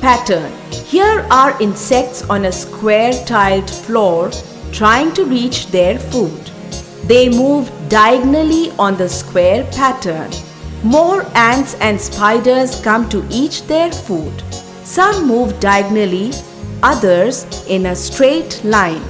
pattern. Here are insects on a square tiled floor trying to reach their food. They move diagonally on the square pattern. More ants and spiders come to eat their food. Some move diagonally, others in a straight line.